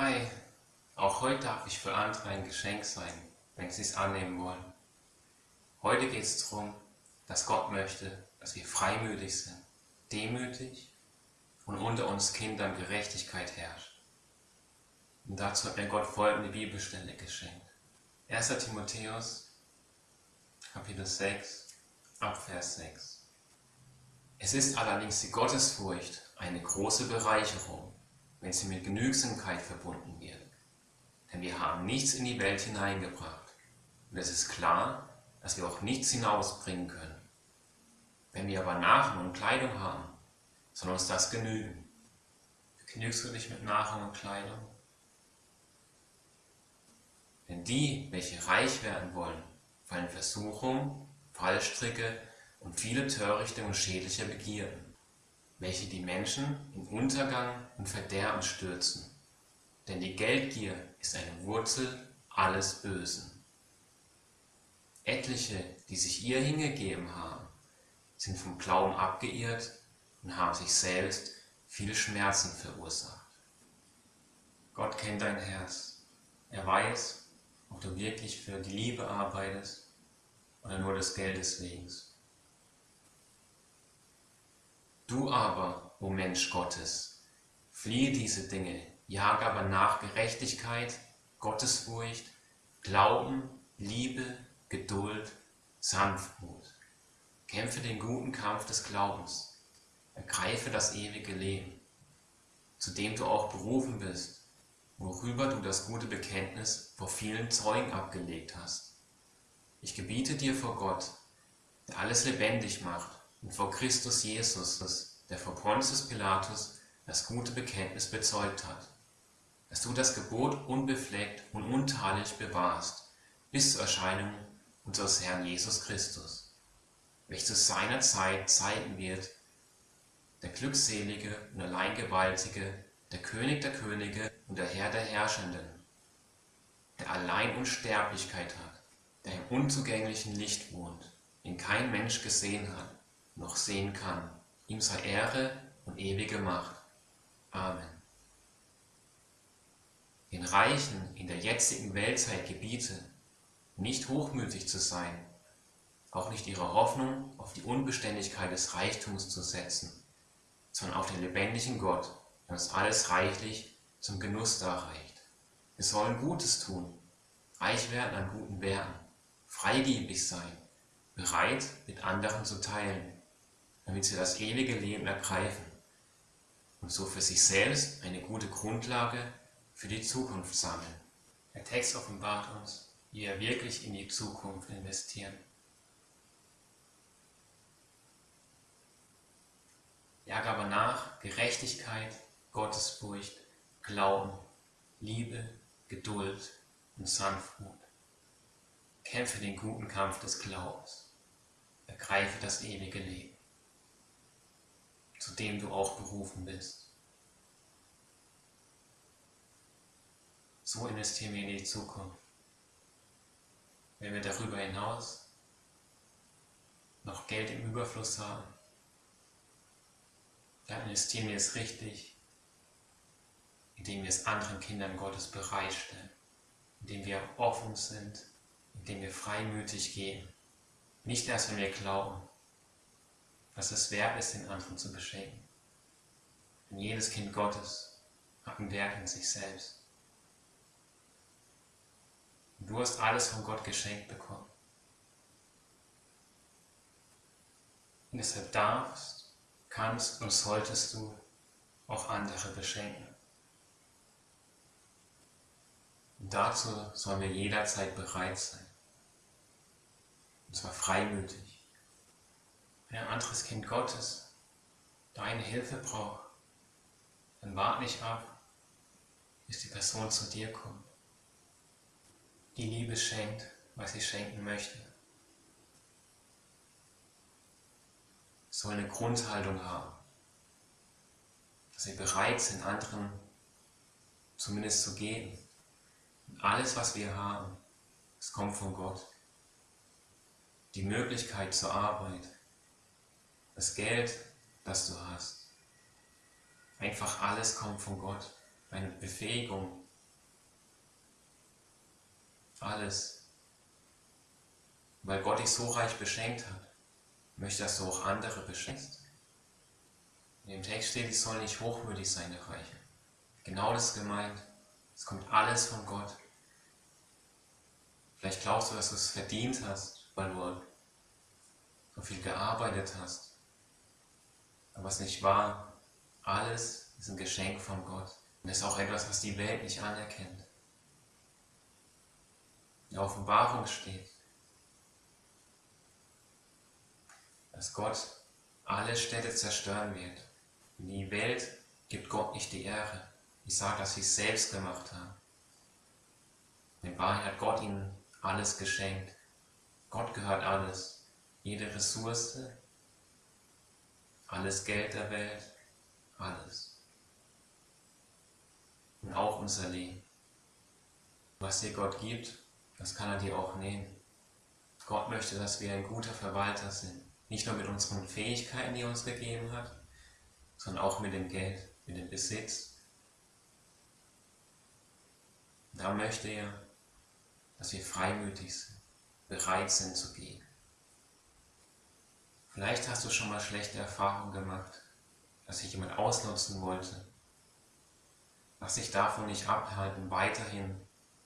Hi, auch heute darf ich für andere ein Geschenk sein, wenn sie es annehmen wollen. Heute geht es darum, dass Gott möchte, dass wir freimütig sind, demütig und unter uns Kindern Gerechtigkeit herrscht. Und dazu hat mir Gott folgende Bibelstelle geschenkt. 1. Timotheus, Kapitel 6, Abvers 6. Es ist allerdings die Gottesfurcht eine große Bereicherung, wenn sie mit Genügsamkeit verbunden wird. Denn wir haben nichts in die Welt hineingebracht. Und es ist klar, dass wir auch nichts hinausbringen können. Wenn wir aber Nahrung und Kleidung haben, soll uns das genügen. Genügst du dich mit Nahrung und Kleidung? Denn die, welche reich werden wollen, fallen Versuchungen, Fallstricke und viele törichte und schädliche Begierden, welche die Menschen in Untergang und Verderben stürzen. Denn die Geldgier ist eine Wurzel alles Bösen. Etliche, die sich ihr hingegeben haben, sind vom Glauben abgeirrt und haben sich selbst viel Schmerzen verursacht. Gott kennt dein Herz. Er weiß, ob du wirklich für die Liebe arbeitest oder nur des Geldes wegen. Du aber, o Mensch Gottes, fliehe diese Dinge, jage aber nach Gerechtigkeit, Gottesfurcht, Glauben, Liebe, Geduld, Sanftmut. Kämpfe den guten Kampf des Glaubens, ergreife das ewige Leben, zu dem du auch berufen bist, worüber du das gute Bekenntnis vor vielen Zeugen abgelegt hast. Ich gebiete dir vor Gott, der alles lebendig macht, und vor Christus Jesus, der vor Pontius Pilatus das gute Bekenntnis bezeugt hat, dass du das Gebot unbefleckt und untadelig bewahrst, bis zur Erscheinung unseres Herrn Jesus Christus, welch zu seiner Zeit zeigen wird, der glückselige und allein gewaltige, der König der Könige und der Herr der Herrschenden, der allein Unsterblichkeit hat, der im unzugänglichen Licht wohnt, den kein Mensch gesehen hat, noch sehen kann. Ihm sei Ehre und ewige Macht. Amen. Den Reichen in der jetzigen Weltzeit gebiete, nicht hochmütig zu sein, auch nicht ihre Hoffnung auf die Unbeständigkeit des Reichtums zu setzen, sondern auf den lebendigen Gott, der uns alles reichlich zum Genuss darreicht. Wir sollen Gutes tun, reich werden an guten Werken, freigebig sein, bereit, mit anderen zu teilen, damit sie das ewige Leben ergreifen und so für sich selbst eine gute Grundlage für die Zukunft sammeln. Der Text offenbart uns, wie wir wirklich in die Zukunft investieren. Jage aber nach Gerechtigkeit, Gottesfurcht, Glauben, Liebe, Geduld und Sanftmut. Kämpfe den guten Kampf des Glaubens. Ergreife das ewige Leben zu dem du auch berufen bist. So investieren wir in die Zukunft. Wenn wir darüber hinaus noch Geld im Überfluss haben, dann investieren wir es richtig, indem wir es anderen Kindern Gottes bereitstellen, indem wir offen sind, indem wir freimütig gehen. Nicht erst, wenn wir glauben, dass es wert ist, den anderen zu beschenken. Denn jedes Kind Gottes hat ein Werk in sich selbst. Und du hast alles von Gott geschenkt bekommen. Und deshalb darfst, kannst und solltest du auch andere beschenken. Und dazu sollen wir jederzeit bereit sein. Und zwar freimütig wenn ein anderes Kind Gottes deine Hilfe braucht, dann wart nicht ab, bis die Person zu dir kommt. Die Liebe schenkt, was sie schenken möchte. Soll eine Grundhaltung haben, dass sie bereit sind, anderen zumindest zu geben. Und alles, was wir haben, es kommt von Gott. Die Möglichkeit zur Arbeit, das Geld, das du hast. Einfach alles kommt von Gott. Deine Befähigung, alles. Weil Gott dich so reich beschenkt hat, möchte, dass du auch andere beschenkst. In dem Text steht, ich soll nicht hochmütig sein, der Reiche. Genau das gemeint. Es kommt alles von Gott. Vielleicht glaubst du, dass du es verdient hast, weil du so viel gearbeitet hast. Es nicht wahr. Alles ist ein Geschenk von Gott. Und ist auch etwas, was die Welt nicht anerkennt. In der Offenbarung steht, dass Gott alle Städte zerstören wird. In die Welt gibt Gott nicht die Ehre. Ich sage, dass sie es selbst gemacht haben. In Wahrheit hat Gott ihnen alles geschenkt. Gott gehört alles. Jede Ressource, alles Geld der Welt, alles. Und auch unser Leben. Was dir Gott gibt, das kann er dir auch nehmen. Gott möchte, dass wir ein guter Verwalter sind. Nicht nur mit unseren Fähigkeiten, die er uns gegeben hat, sondern auch mit dem Geld, mit dem Besitz. Da möchte er, dass wir freimütig sind, bereit sind zu gehen. Vielleicht hast du schon mal schlechte Erfahrungen gemacht, dass sich jemand ausnutzen wollte. Lass dich davon nicht abhalten, weiterhin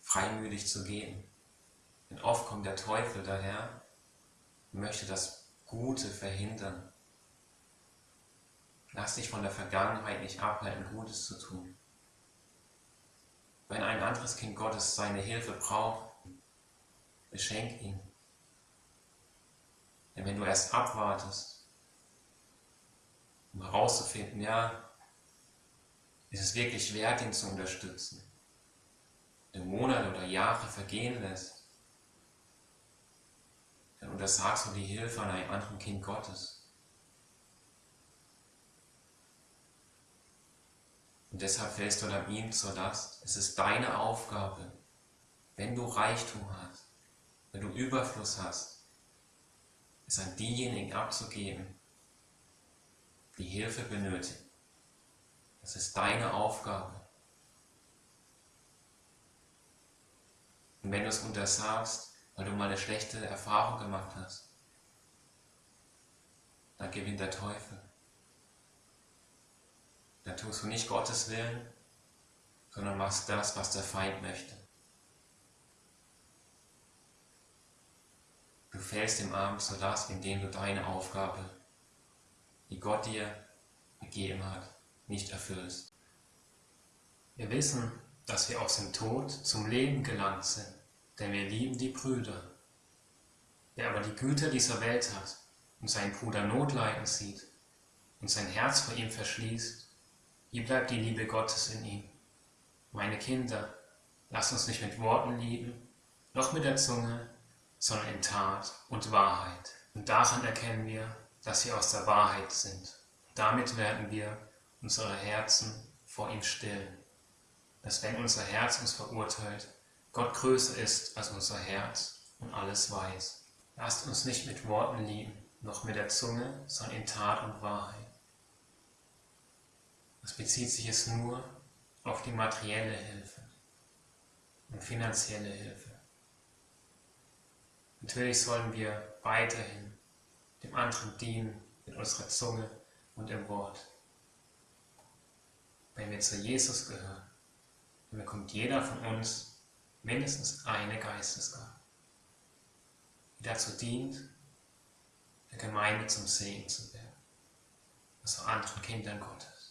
freimütig zu gehen. Denn oft kommt der Teufel daher und möchte das Gute verhindern. Lass dich von der Vergangenheit nicht abhalten, Gutes zu tun. Wenn ein anderes Kind Gottes seine Hilfe braucht, beschenk ihn. Denn wenn du erst abwartest, um herauszufinden, ja, ist es wirklich wert, ihn zu unterstützen, wenn Monate oder Jahre vergehen lässt, dann untersagst du die Hilfe an einem anderen Kind Gottes. Und deshalb fällst du dann ihm zur Last. Es ist deine Aufgabe, wenn du Reichtum hast, wenn du Überfluss hast, es an diejenigen abzugeben, die Hilfe benötigen. Das ist deine Aufgabe. Und wenn du es untersagst, weil du mal eine schlechte Erfahrung gemacht hast, dann gewinnt der Teufel. Dann tust du nicht Gottes Willen, sondern machst das, was der Feind möchte. Du fällst im Arm zur Last, indem du deine Aufgabe, die Gott dir gegeben hat, nicht erfüllst. Wir wissen, dass wir aus dem Tod zum Leben gelangt sind denn wir lieben die Brüder. Wer aber die Güter dieser Welt hat und seinen Bruder Notleiden sieht und sein Herz vor ihm verschließt, wie bleibt die Liebe Gottes in ihm? Meine Kinder, lasst uns nicht mit Worten lieben, noch mit der Zunge, sondern in Tat und Wahrheit. Und daran erkennen wir, dass wir aus der Wahrheit sind. damit werden wir unsere Herzen vor ihm stillen. Dass wenn unser Herz uns verurteilt, Gott größer ist als unser Herz und alles weiß. Lasst uns nicht mit Worten lieben, noch mit der Zunge, sondern in Tat und Wahrheit. Das bezieht sich es nur auf die materielle Hilfe und finanzielle Hilfe. Natürlich sollen wir weiterhin dem anderen dienen mit unserer Zunge und dem Wort. Wenn wir zu Jesus gehören, dann bekommt jeder von uns mindestens eine Geistesgabe, die dazu dient, der Gemeinde zum Segen zu werden, also anderen Kindern Gottes.